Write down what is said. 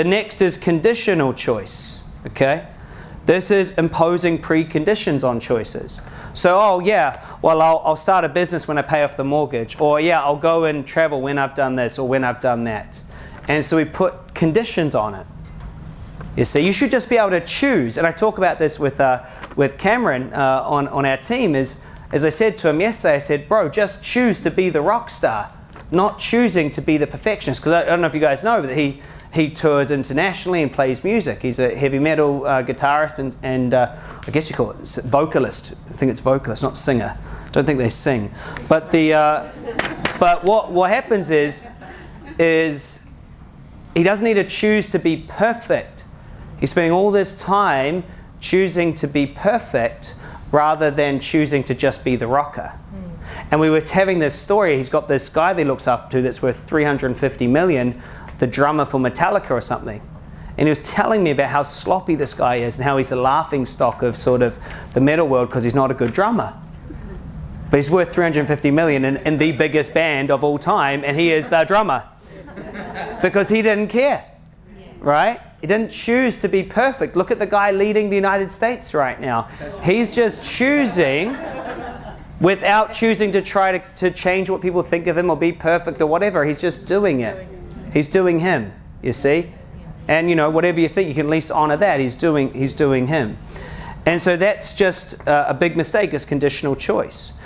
The next is conditional choice, okay? This is imposing preconditions on choices. So, oh yeah, well I'll, I'll start a business when I pay off the mortgage, or yeah, I'll go and travel when I've done this or when I've done that. And so we put conditions on it. You see, you should just be able to choose. And I talk about this with, uh, with Cameron uh, on, on our team is, as I said to him yesterday, I said, bro, just choose to be the rock star, not choosing to be the perfectionist. Because I, I don't know if you guys know, but he, he tours internationally and plays music. He's a heavy metal uh, guitarist and, and uh, I guess you call it vocalist. I think it's vocalist, not singer. Don't think they sing. But, the, uh, but what, what happens is, is he doesn't need to choose to be perfect. He's spending all this time choosing to be perfect rather than choosing to just be the rocker. Mm. And we were having this story, he's got this guy that he looks up to that's worth 350 million, the drummer for Metallica or something. And he was telling me about how sloppy this guy is and how he's the laughing stock of sort of the metal world because he's not a good drummer. But he's worth 350 million in, in the biggest band of all time and he is the drummer. because he didn't care, right? He didn't choose to be perfect. Look at the guy leading the United States right now. He's just choosing without choosing to try to, to change what people think of him or be perfect or whatever. He's just doing it. He's doing him, you see? And you know, whatever you think, you can at least honor that. He's doing, he's doing him. And so that's just uh, a big mistake is conditional choice.